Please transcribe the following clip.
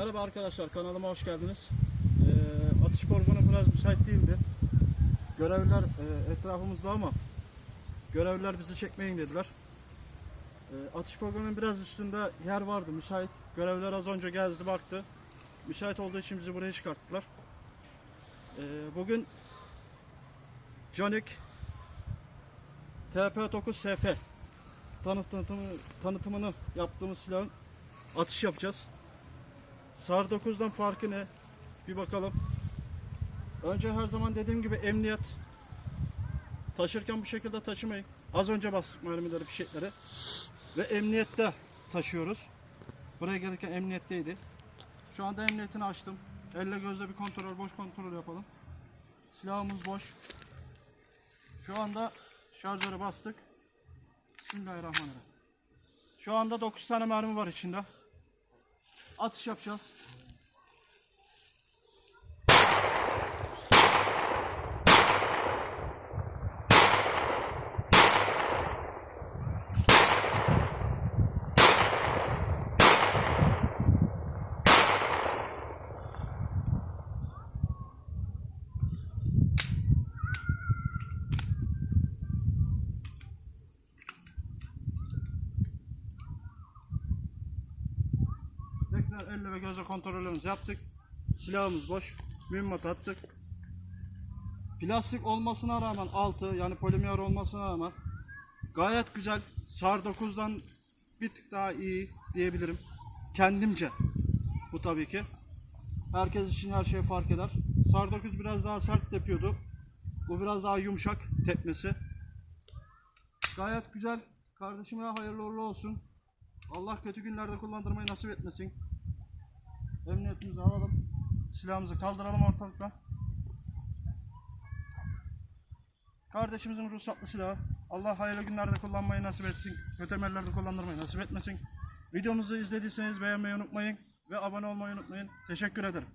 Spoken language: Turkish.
Merhaba arkadaşlar kanalıma hoş geldiniz. Ee, atış poligonu biraz müsait değildi. Görevliler e, etrafımızda ama görevliler bizi çekmeyin dediler. Ee, atış poligonunun biraz üstünde yer vardı müsait. Görevliler az önce gezdi baktı. Müsait olduğu için bizi buraya çıkarttılar. Ee, bugün Canik TP9SF tanıtımı, tanıtımını yaptığımız silahın atış yapacağız. SAR 9'dan farkı ne? Bir bakalım. Önce her zaman dediğim gibi emniyet. Taşırken bu şekilde taşımayın. Az önce bastık mermileri, fişekleri. Ve emniyette taşıyoruz. Buraya gelirken emniyetteydi. Şu anda emniyetini açtım. Elle gözle bir kontrol, boş kontrol yapalım. Silahımız boş. Şu anda şarjörü bastık. Bismillahirrahmanirrahim. Şu anda 9 tane mermi var içinde. Atış yapacağız. Tekrar elle ve gözle kontrolümüzü yaptık. Silahımız boş. Mühimmat attık. Plastik olmasına rağmen altı yani polimer olmasına rağmen gayet güzel. SAR 9'dan bir tık daha iyi diyebilirim. Kendimce. Bu tabii ki. Herkes için her şey fark eder. SAR 9 biraz daha sert yapıyordu. Bu biraz daha yumuşak tepmesi. Gayet güzel. Kardeşime hayırlı uğurlu olsun. Allah kötü günlerde kullandırmayı nasip etmesin. Emniyetimizi alalım. Silahımızı kaldıralım ortalıktan. Kardeşimizin ruhsatlı silahı. Allah hayırlı günlerde kullanmayı nasip etsin. Kötü emellerde kullandırmayı nasip etmesin. Videomuzu izlediyseniz beğenmeyi unutmayın ve abone olmayı unutmayın. Teşekkür ederim.